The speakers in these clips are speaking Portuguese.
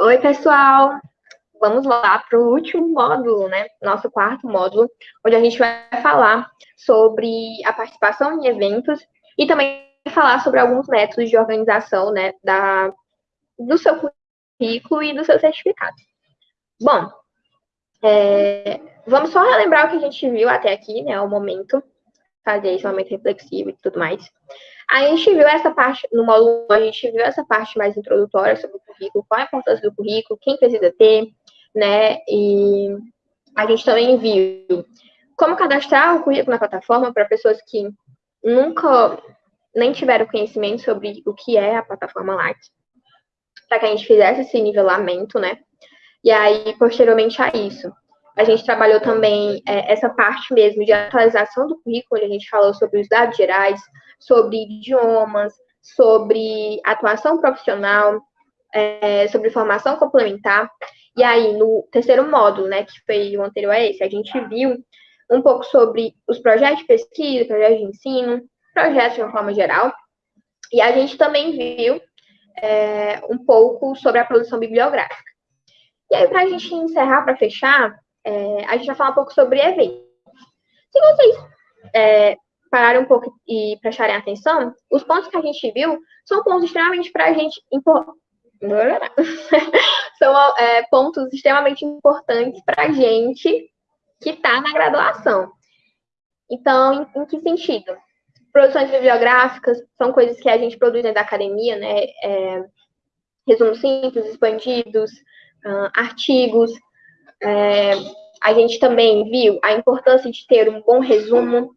Oi, pessoal! Vamos lá para o último módulo, né? Nosso quarto módulo, onde a gente vai falar sobre a participação em eventos e também falar sobre alguns métodos de organização, né, da, do seu currículo e do seu certificado. Bom, é, vamos só relembrar o que a gente viu até aqui, né, o momento, fazer esse momento reflexivo e tudo mais. A gente viu essa parte, no módulo, a gente viu essa parte mais introdutória sobre o currículo, qual a importância do currículo, quem precisa ter, né? E a gente também viu como cadastrar o currículo na plataforma para pessoas que nunca nem tiveram conhecimento sobre o que é a plataforma Lattes, para que a gente fizesse esse nivelamento, né? E aí, posteriormente a isso, a gente trabalhou também é, essa parte mesmo de atualização do currículo, a gente falou sobre os dados gerais, sobre idiomas, sobre atuação profissional, é, sobre formação complementar. E aí, no terceiro módulo, né, que foi o anterior a esse, a gente viu um pouco sobre os projetos de pesquisa, projetos de ensino, projetos de uma forma geral. E a gente também viu é, um pouco sobre a produção bibliográfica. E aí, para a gente encerrar, para fechar, é, a gente vai falar um pouco sobre eventos. Se vocês é, pararem um pouco e prestarem atenção, os pontos que a gente viu são pontos extremamente para a gente são é, pontos extremamente importantes para a gente que está na graduação. Então, em, em, que sentido? Produções bibliográficas são coisas que a gente produz dentro da academia, né? É, resumos simples, expandidos, uh, artigos, é, a gente também viu a importância de ter um bom resumo.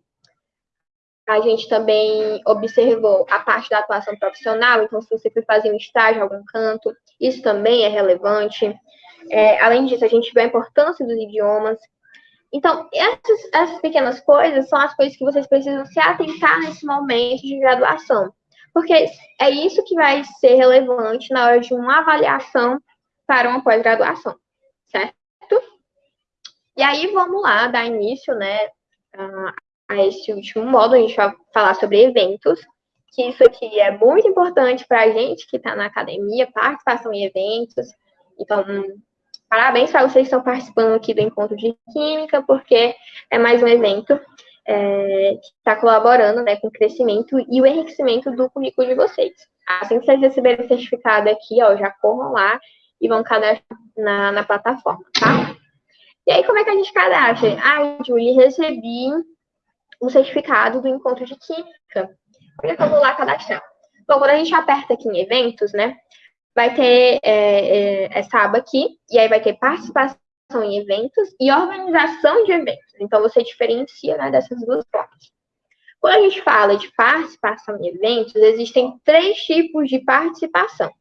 A gente também observou a parte da atuação profissional, então, se você for fazer um estágio em algum canto, isso também é relevante. É, além disso, a gente viu a importância dos idiomas. Então, essas, essas pequenas coisas são as coisas que vocês precisam se atentar nesse momento de graduação. Porque é isso que vai ser relevante na hora de uma avaliação para uma pós-graduação, certo? E aí vamos lá dar início, né, a, esse último módulo, a gente vai falar sobre eventos, que isso aqui é muito importante para a gente que está na academia, participação em eventos. Então, parabéns para vocês que estão participando aqui do Encontro de Química, porque é mais um evento é, que está colaborando né, com o crescimento e o enriquecimento do currículo de vocês. Assim que vocês receberem o certificado aqui, ó, já corram lá e vão cadastrar na, na plataforma, tá? E aí, como é que a gente cadastra? Ah, Julie, recebi um certificado do encontro de química. Como é que eu vou lá cadastrar? Bom, quando a gente aperta aqui em eventos, né, vai ter é, é, essa aba aqui, e aí vai ter participação em eventos e organização de eventos. Então, você diferencia né, dessas duas formas. Quando a gente fala de participação em eventos, existem três tipos de participação.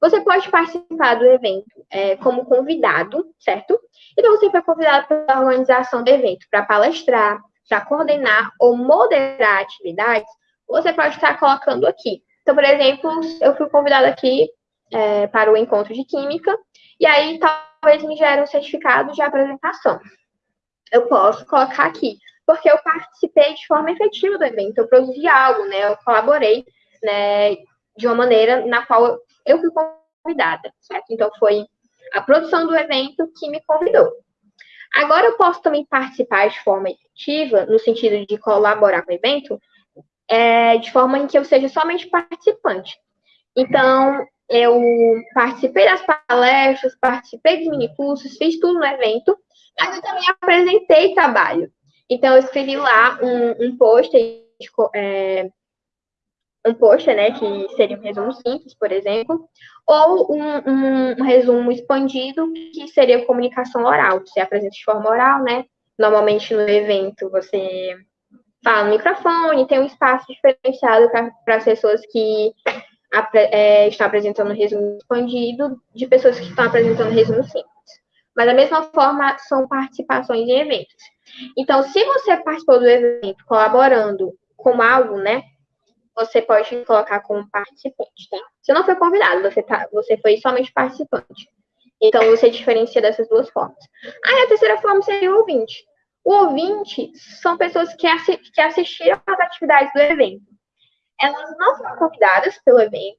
Você pode participar do evento é, como convidado, certo? Então, você foi convidado pela organização do evento para palestrar, para coordenar ou moderar atividades, você pode estar colocando aqui. Então, por exemplo, eu fui convidada aqui é, para o encontro de química, e aí talvez me gere um certificado de apresentação. Eu posso colocar aqui, porque eu participei de forma efetiva do evento, eu produzi algo, né? Eu colaborei, né? De uma maneira na qual eu fui convidada, certo? Então, foi a produção do evento que me convidou. Agora, eu posso também participar de forma efetiva, no sentido de colaborar com o evento, é, de forma em que eu seja somente participante. Então, eu participei das palestras, participei dos minicursos, fiz tudo no evento, mas eu também apresentei trabalho. Então, eu escrevi lá um, um post é, um post, né, que seria um resumo simples, por exemplo, ou um, um, um, resumo expandido, que seria comunicação oral. Você apresenta de forma oral, né? Normalmente no evento você fala no microfone, tem um espaço diferenciado para as pessoas que é, estão apresentando resumo expandido, de pessoas que estão apresentando resumo simples. Mas da mesma forma, são participações em eventos. Então, se você participou do evento colaborando com algo, né, você pode colocar como participante, tá? Você não foi convidado, você, tá, você foi somente participante. Então, você diferencia dessas duas formas. Aí, a terceira forma seria o ouvinte. O ouvinte são pessoas que, assi que assistiram às atividades do evento. Elas não foram convidadas pelo evento,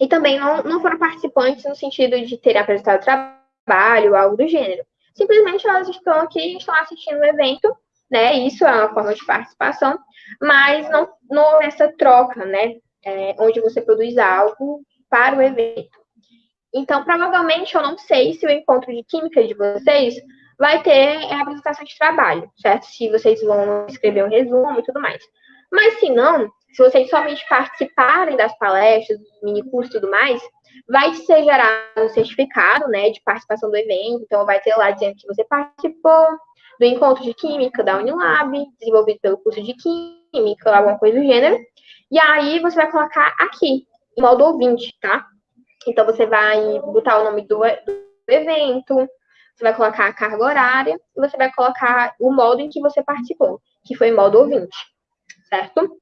e também não, não foram participantes no sentido de terem apresentado trabalho, algo do gênero. Simplesmente elas estão aqui, estão assistindo o evento, né? Isso é uma forma de participação, mas não, não essa troca, né? É, onde você produz algo para o evento. Então, provavelmente, eu não sei se o encontro de química de vocês vai ter a apresentação de trabalho, certo? Se vocês vão escrever um resumo e tudo mais. Mas se não, se vocês somente participarem das palestras, dos mini cursos e tudo mais, vai ser gerado um certificado, né, de participação do evento. Então, vai ter lá dizendo que você participou do encontro de química da Unilab, desenvolvido pelo curso de química, alguma coisa do gênero. E aí, você vai colocar aqui, em modo ouvinte, tá? Então, você vai botar o nome do, do evento, você vai colocar a carga horária e você vai colocar o modo em que você participou, que foi modo ouvinte, certo?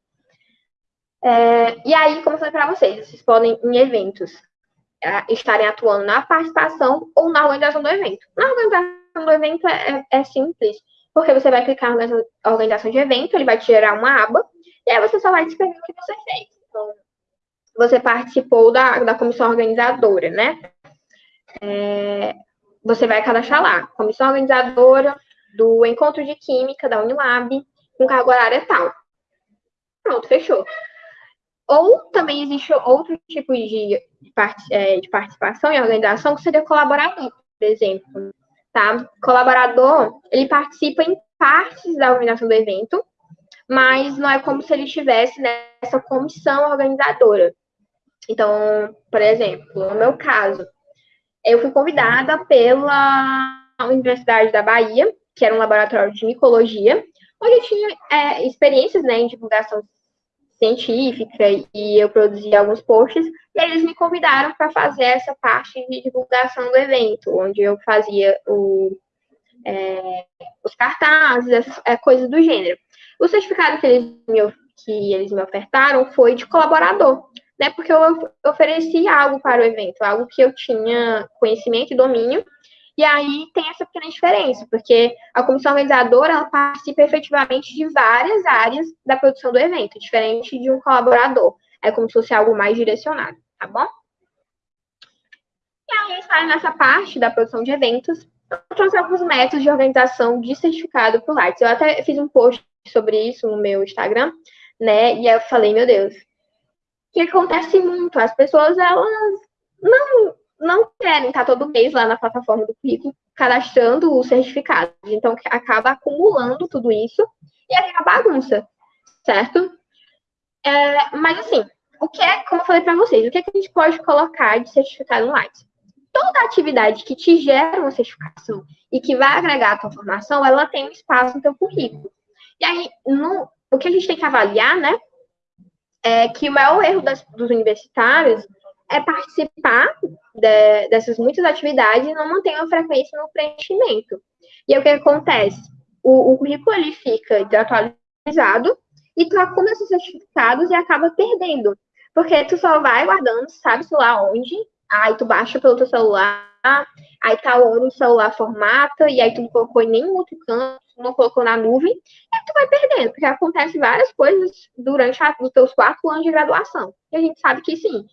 É, e aí, como eu falei para vocês, vocês podem, em eventos, estarem atuando na participação ou na organização do evento. Na organização do evento é, é, é simples, porque você vai clicar na organização de evento, ele vai te gerar uma aba, e aí você só vai descrever o que você fez. Então, você participou da, da comissão organizadora, né? É, você vai cadastrar lá, comissão organizadora do encontro de química da Unilab, com carga horária tal. Pronto, fechou. Ou também existe outro tipo de, é, de participação e organização que seria colaborador, por exemplo. Tá? Colaborador, ele participa em partes da organização do evento, mas não é como se ele estivesse nessa comissão organizadora. Então, por exemplo, no meu caso, eu fui convidada pela Universidade da Bahia, que era um laboratório de micologia, onde eu tinha é, experiências né, em divulgação científica e eu produzi alguns posts, e eles me convidaram para fazer essa parte de divulgação do evento, onde eu fazia o, é, os cartazes, essas é, coisas do gênero. O certificado que eles, me, que eles me ofertaram foi de colaborador, né, porque eu ofereci algo para o evento, algo que eu tinha conhecimento e domínio, e aí tem essa pequena diferença, porque a comissão organizadora ela participa efetivamente de várias áreas da produção do evento, diferente de um colaborador. É como se fosse algo mais direcionado, tá bom? E aí está nessa parte da produção de eventos, eu trouxe alguns métodos de organização de certificado por Lights. Eu até fiz um post sobre isso no meu Instagram, né? E eu falei, meu Deus, o que acontece muito? As pessoas, elas não não querem estar todo mês lá na plataforma do currículo cadastrando o certificado. Então, acaba acumulando tudo isso e é uma bagunça, certo? É, mas, assim, o que é, como eu falei para vocês, o que, é que a gente pode colocar de certificado online? Toda atividade que te gera uma certificação e que vai agregar a tua formação, ela tem um espaço no teu currículo. E aí, no, o que a gente tem que avaliar, né, é que o maior erro das, dos universitários é participar de, dessas muitas atividades não mantém uma frequência no preenchimento. E o que acontece? O, o currículo ele fica desatualizado e tu acumula esses certificados e acaba perdendo. Porque tu só vai guardando, sabe-se lá onde, aí tu baixa pelo teu celular, aí tá o celular formata, e aí tu não colocou em nenhum outro canto, não colocou na nuvem, e tu vai perdendo, porque acontece várias coisas durante a, os teus quatro anos de graduação. E a gente sabe que sim,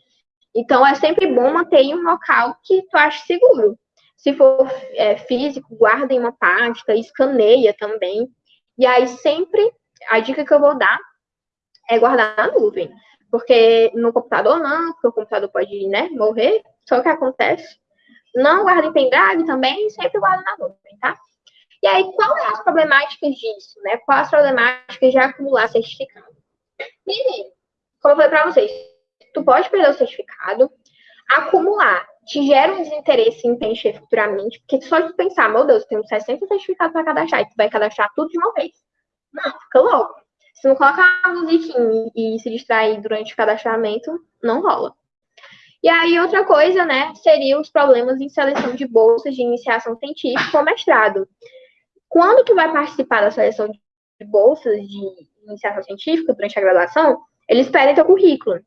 então, é sempre bom manter em um local que tu ache seguro. Se for é, físico, guarda em uma pasta, escaneia também. E aí, sempre, a dica que eu vou dar é guardar na nuvem. Porque no computador não, porque o computador pode né, morrer. Só que acontece. Não guarda em pendrive também, sempre guarda na nuvem, tá? E aí, qual é as problemáticas disso, né? Quais as problemáticas de acumular certificado? Primeiro, como eu falei para vocês, tu pode perder o certificado, acumular, te gera um desinteresse em preencher futuramente, porque só de pensar, meu Deus, tem 60 certificados para cadastrar, e tu vai cadastrar tudo de uma vez. Não, fica louco. Se não colocar a musiquinha e se distrair durante o cadastramento, não rola. E aí, outra coisa, né, seria os problemas em seleção de bolsas de iniciação científica ou mestrado. Quando tu vai participar da seleção de bolsas de iniciação científica durante a graduação, eles pedem teu currículo.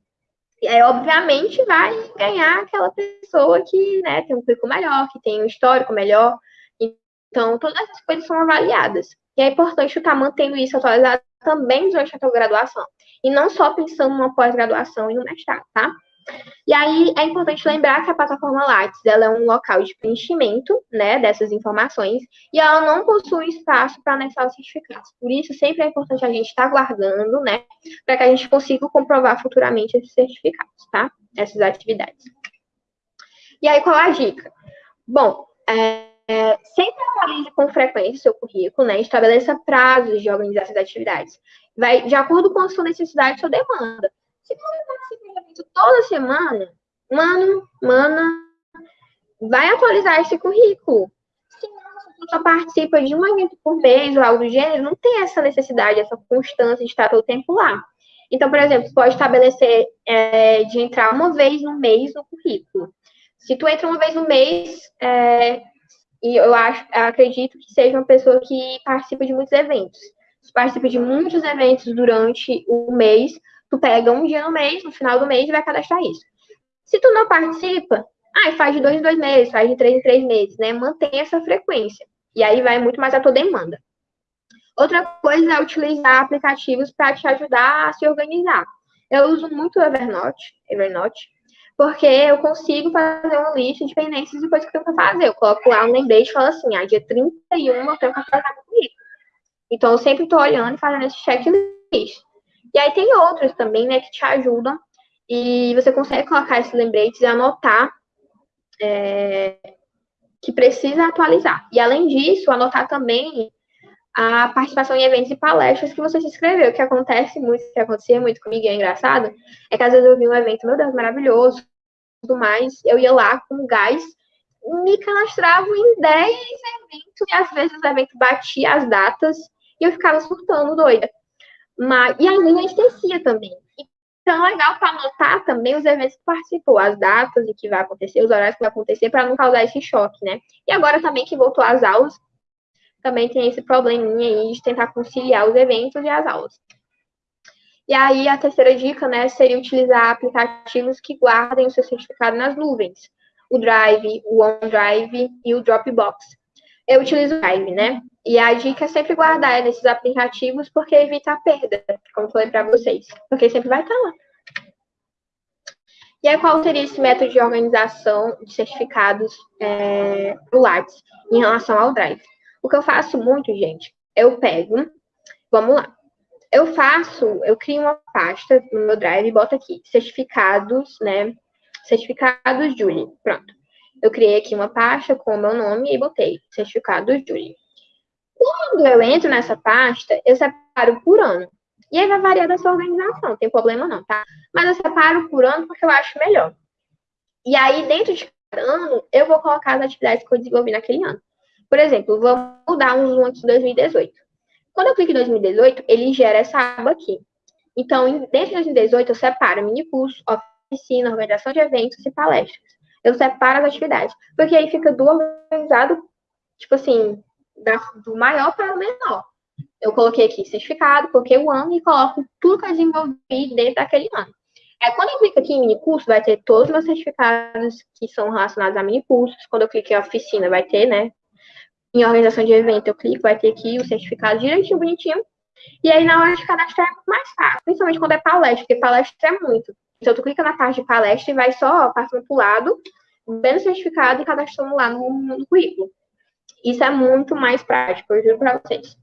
Aí, obviamente, vai ganhar aquela pessoa que né, tem um currículo melhor, que tem um histórico melhor. Então, todas essas coisas são avaliadas. E é importante estar mantendo isso atualizado também durante a tua graduação. E não só pensando numa pós-graduação e no mestrado, tá? E aí é importante lembrar que a plataforma Lattes ela é um local de preenchimento né, dessas informações e ela não possui espaço para anexar os certificados. Por isso, sempre é importante a gente estar tá guardando, né, para que a gente consiga comprovar futuramente esses certificados, tá? Essas atividades. E aí, qual a dica? Bom, é, é, sempre atualize com frequência o seu currículo, né? Estabeleça prazos de organizar essas atividades. Vai de acordo com a sua necessidade e sua demanda. Se você evento toda semana, mano, mana, vai atualizar esse currículo. Se não, só participa de um evento por mês ou algo do gênero, não tem essa necessidade, essa constância de estar todo o tempo lá. Então, por exemplo, pode estabelecer é, de entrar uma vez no mês no currículo. Se tu entra uma vez no mês, é, e eu acho, eu acredito que seja uma pessoa que participa de muitos eventos. Participa de muitos eventos durante o mês, tu pega um dia no mês, no final do mês, e vai cadastrar isso. Se tu não participa, ah, faz de dois em dois meses, faz de três em três meses, né? Mantém essa frequência. E aí vai muito mais a tua demanda. Outra coisa é utilizar aplicativos para te ajudar a se organizar. Eu uso muito o Evernote, Evernote, porque eu consigo fazer uma lista de pendências de coisas que eu tenho que fazer. Eu coloco lá um lembrete e falo assim, ah, dia 31 eu tenho que meu currículo. Então, eu sempre estou olhando e fazendo esse checklist. E aí tem outros também, né, que te ajudam. E você consegue colocar esses lembretes e anotar é, que precisa atualizar. E além disso, anotar também a participação em eventos e palestras que você se inscreveu, que acontece muito, que acontecia muito comigo, e é engraçado, é que às vezes eu vi um evento, meu Deus, maravilhoso, tudo mais, eu ia lá com gás, me cadastrava em 10 eventos, e às vezes o evento batia as datas, e eu ficava surtando doida. Mas, e aí a gente esquecia também. Então é legal para anotar também os eventos que participou, as datas e que vai acontecer, os horários que vai acontecer, para não causar esse choque, né? E agora também que voltou às aulas, também tem esse probleminha aí de tentar conciliar os eventos e as aulas. E aí, a terceira dica, né, seria utilizar aplicativos que guardem o seu certificado nas nuvens. O Drive, o OneDrive e o Dropbox. Eu utilizo o Drive, né? E a dica é sempre guardar nesses aplicativos, porque evita a perda, como falei para vocês. Porque sempre vai estar lá. E aí, qual seria esse método de organização de certificados é, do Lattes em relação ao Drive? O que eu faço muito, gente, eu pego, vamos lá. Eu faço, eu crio uma pasta no meu Drive e boto aqui, certificados, né? Certificados Julie. Pronto. Eu criei aqui uma pasta com o meu nome e botei certificados Julie. Quando eu entro nessa pasta, eu separo por ano. E aí vai variar da sua organização, não tem problema não, tá? Mas eu separo por ano porque eu acho melhor. E aí, dentro de cada ano, eu vou colocar as atividades que eu desenvolvi naquele ano. Por exemplo, vamos dar um zoom aqui em 2018. Quando eu clico em 2018, ele gera essa aba aqui. Então, dentro de 2018, eu separo mini curso, oficina, organização de eventos e palestras. Eu separo as atividades, porque aí fica do organizado, tipo assim, da, do maior para o menor. Eu coloquei aqui certificado, coloquei o ano e coloco tudo que eu desenvolvi dentro daquele ano. É, quando eu clico aqui em mini curso, vai ter todos os meus certificados que são relacionados a mini cursos. Quando eu clico em oficina, vai ter, né, em organização de evento, eu clico, vai ter aqui o certificado direitinho, bonitinho. E aí, na hora de cadastrar, é mais fácil, principalmente quando é palestra, porque palestra é muito. Então, tu clica na parte de palestra e vai só passando para o lado, vendo o certificado e cadastrando lá no, no currículo. Isso é muito mais prático, eu juro para vocês.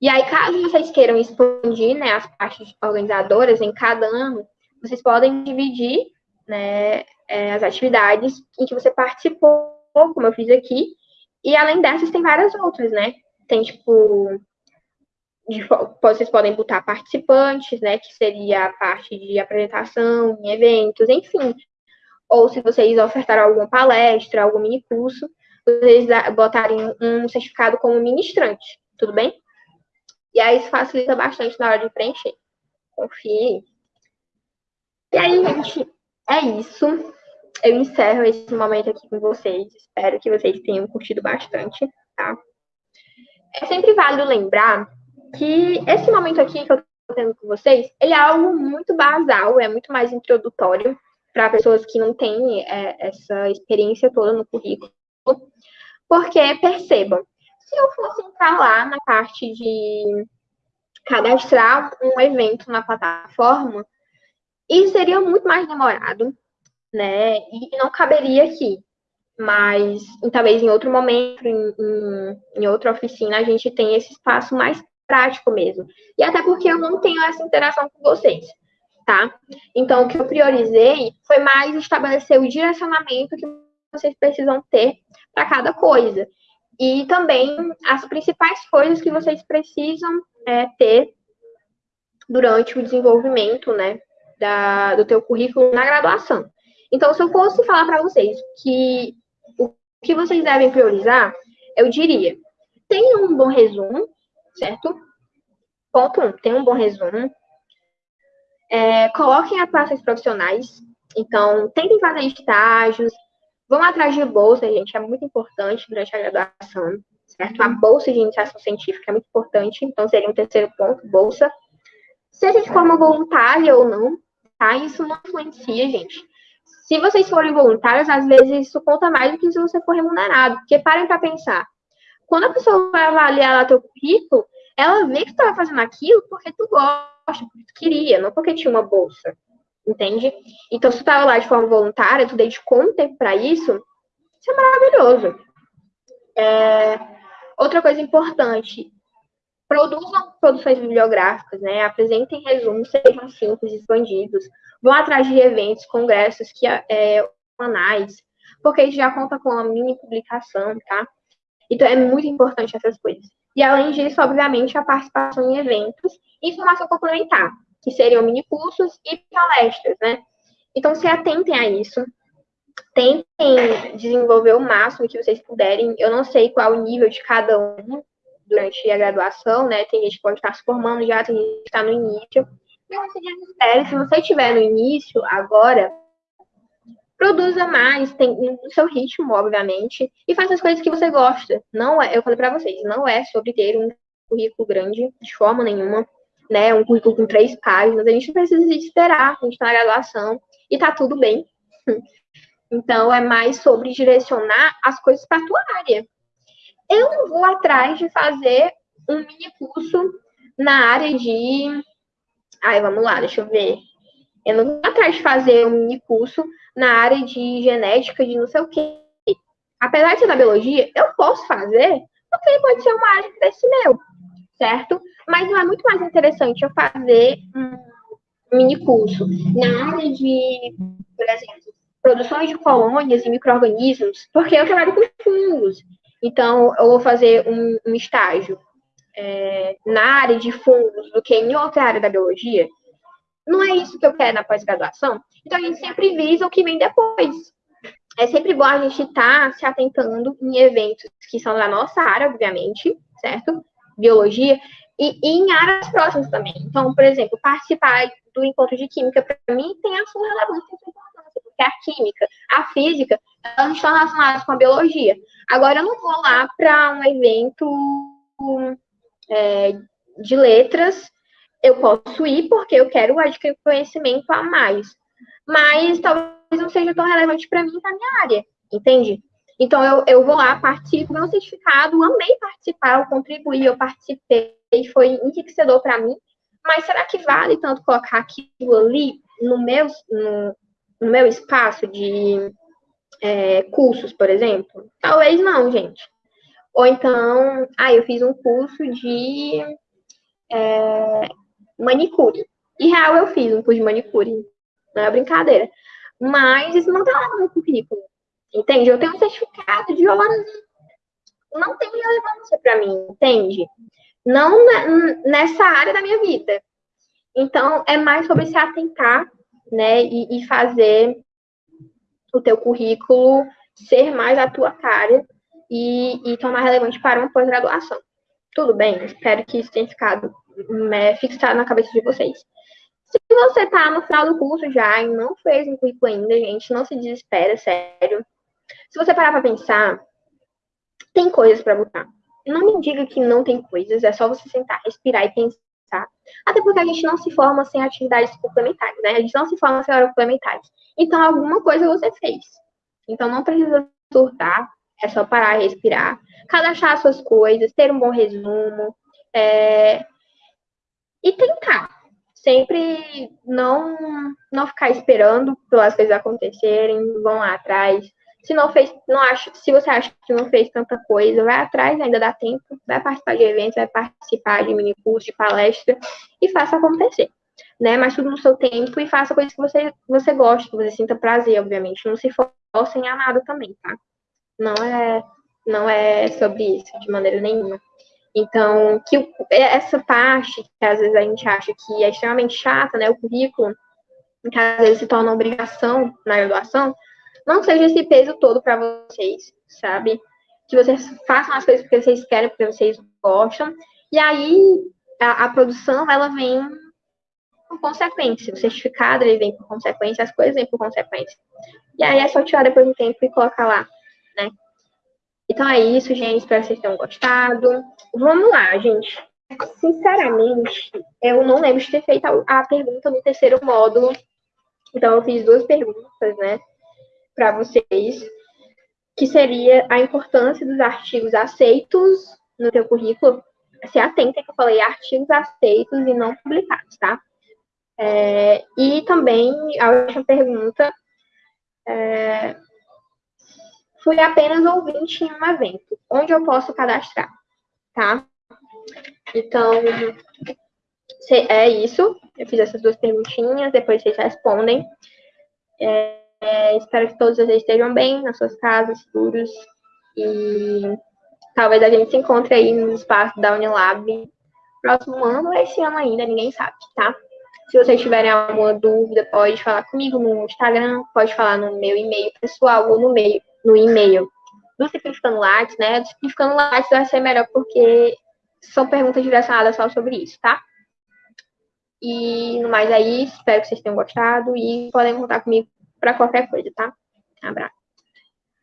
E aí, caso vocês queiram expandir né, as partes organizadoras em cada ano, vocês podem dividir né, é, as atividades em que você participou, como eu fiz aqui, e além dessas, tem várias outras, né? Tem, tipo, de, vocês podem botar participantes, né? Que seria a parte de apresentação em eventos, enfim. Ou se vocês ofertaram alguma palestra, algum mini curso, vocês botarem um certificado como ministrante, tudo bem? E aí isso facilita bastante na hora de preencher. Confie. E aí, gente, é isso eu encerro esse momento aqui com vocês. Espero que vocês tenham curtido bastante, tá? É sempre válido lembrar que esse momento aqui que eu estou tendo com vocês, ele é algo muito basal, é muito mais introdutório para pessoas que não têm é, essa experiência toda no currículo. Porque, percebam, se eu fosse entrar lá na parte de cadastrar um evento na plataforma, Isso seria muito mais demorado, né? E não caberia aqui. Mas, talvez em outro momento, em, em, em outra oficina, a gente tem esse espaço mais prático mesmo. E até porque eu não tenho essa interação com vocês, tá? Então, o que eu priorizei foi mais estabelecer o direcionamento que vocês precisam ter para cada coisa. E também as principais coisas que vocês precisam é, ter durante o desenvolvimento, né, da, do teu currículo na graduação. Então, se eu fosse falar para vocês que o que vocês devem priorizar, eu diria, tenha um bom resumo, certo? Ponto 1, um, tenha um bom resumo. É, coloquem atuações profissionais. Então, tentem fazer estágios. Vão atrás de bolsa, gente, é muito importante durante a graduação, certo? A bolsa de iniciação científica é muito importante, então seria um terceiro ponto, bolsa. Seja de forma voluntária ou não, tá? Isso não influencia, gente. Se vocês forem voluntários, às vezes isso conta mais do que se você for remunerado. Porque parem para pensar. Quando a pessoa vai avaliar lá teu currículo, ela vê que tu estava fazendo aquilo porque tu gosta, porque tu queria, não porque tinha uma bolsa. Entende? Então, se tu estava lá de forma voluntária, tu dedicou um tempo para isso, isso é maravilhoso. É... Outra coisa importante, produzam produções bibliográficas, né? Apresentem resumos, sejam simples, expandidos. Vão atrás de eventos, congressos, que é, anais, porque isso já conta com uma mini publicação, tá? Então, é muito importante essas coisas. E, além disso, obviamente, a participação em eventos e informação complementar, que seriam mini cursos e palestras, né? Então, se atentem a isso. Tentem desenvolver o máximo que vocês puderem. Eu não sei qual o nível de cada um durante a graduação, né? Tem gente que pode estar se formando já, tem gente que está no início. Desespere. Se você estiver no início, agora, produza mais, tem no seu ritmo, obviamente, e faça as coisas que você gosta. Não é, eu falei para vocês, não é sobre ter um currículo grande de forma nenhuma, né? Um currículo com três páginas. A gente precisa esperar, a gente está na graduação e tá tudo bem. Então, é mais sobre direcionar as coisas para a tua área. Eu não vou atrás de fazer um mini curso na área de. Ai, vamos lá, deixa eu ver. Eu não vou atrás de fazer um mini curso na área de genética, de não sei o quê. Apesar de ser da biologia, eu posso fazer, porque pode ser uma área de interesse meu, certo? Mas não é muito mais interessante eu fazer um mini curso na área de, por exemplo, produções de colônias e micro-organismos, porque eu trabalho com fungos. Então, eu vou fazer um, um estágio é, na área de fungos do que em outra área da biologia. Não é isso que eu quero na pós-graduação. Então, a gente sempre visa o que vem depois. É sempre bom a gente estar tá se atentando em eventos que são da nossa área, obviamente, certo? Biologia, e, e em áreas próximas também. Então, por exemplo, participar do encontro de química, para mim, tem a sua relevância e importância, porque a química, a física, elas estão relacionadas com a biologia. Agora, eu não vou lá para um evento é, de letras, eu posso ir porque eu quero adquirir conhecimento a mais mas talvez não seja tão relevante para mim na minha área, entende? Então, eu, eu vou lá, participo, meu certificado, amei participar, eu contribuí, eu participei, foi enriquecedor para mim, mas será que vale tanto colocar aquilo ali no meu, no, no meu espaço de é, cursos, por exemplo? Talvez não, gente. Ou então, ah, eu fiz um curso de é, manicure. E real, eu fiz um curso de manicure não é brincadeira. Mas isso não tá lá no meu currículo. Entende? Eu tenho um certificado de horas. Não tem relevância para mim, entende? Não nessa área da minha vida. Então, é mais sobre se atentar, né? E, e fazer o teu currículo ser mais a tua cara e, e tornar relevante para uma pós-graduação. Tudo bem? Espero que isso tenha ficado né, fixado na cabeça de vocês. Se você está no final do curso já e não fez um currículo ainda, gente, não se desespera, sério. Se você parar para pensar, tem coisas para botar. Não me diga que não tem coisas, é só você sentar, respirar e pensar. Até porque a gente não se forma sem atividades complementares, né? A gente não se forma sem horas complementares. Então, alguma coisa você fez. Então, não precisa surtar, é só parar respirar. Cadastrar suas coisas, ter um bom resumo. É... E tentar sempre não, não ficar esperando pelas coisas acontecerem, vão lá atrás. Se não fez, não acha, se você acha que não fez tanta coisa, vai atrás, ainda dá tempo, vai participar de eventos, vai participar de mini de palestra e faça acontecer. Né? Mas tudo no seu tempo e faça coisas que você, você gosta, que você sinta prazer, obviamente. Não se forcem a nada também, tá? Não é, não é sobre isso, de maneira nenhuma. Então, que é, essa parte que às vezes a gente acha que é extremamente chata, né, o currículo, que às vezes se torna obrigação na graduação, não seja esse peso todo para vocês, sabe? Que vocês façam as coisas porque vocês querem, porque vocês gostam, e aí a, a produção, ela vem por consequência, o certificado ele vem por consequência, as coisas vêm por consequência. E aí é só tirar depois do tempo e colocar lá, né? Então é isso, gente. Espero que vocês tenham gostado. Vamos lá, gente. Sinceramente, eu não lembro de ter feito a, pergunta no terceiro módulo. Então, eu fiz duas perguntas, né, para vocês, que seria a importância dos artigos aceitos no teu currículo. Se atentem que eu falei artigos aceitos e não publicados, tá? É, e também a última pergunta é, fui apenas ouvinte em um evento, onde eu posso cadastrar, tá? Então, é isso. Eu fiz essas duas perguntinhas, depois vocês respondem. É, é, espero que todos vocês estejam bem nas suas casas, seguros. E talvez a gente se encontre aí no espaço da Unilab próximo ano ou esse ano ainda, ninguém sabe, tá? Se vocês tiverem alguma dúvida, pode falar comigo no Instagram, pode falar no meu e-mail pessoal ou no no e-mail do Simplificando Lattes, né? Do Simplificando Lattes vai ser melhor porque são perguntas direcionadas só sobre isso, tá? E no mais é isso, espero que vocês tenham gostado e podem contar comigo para qualquer coisa, tá? Um abraço.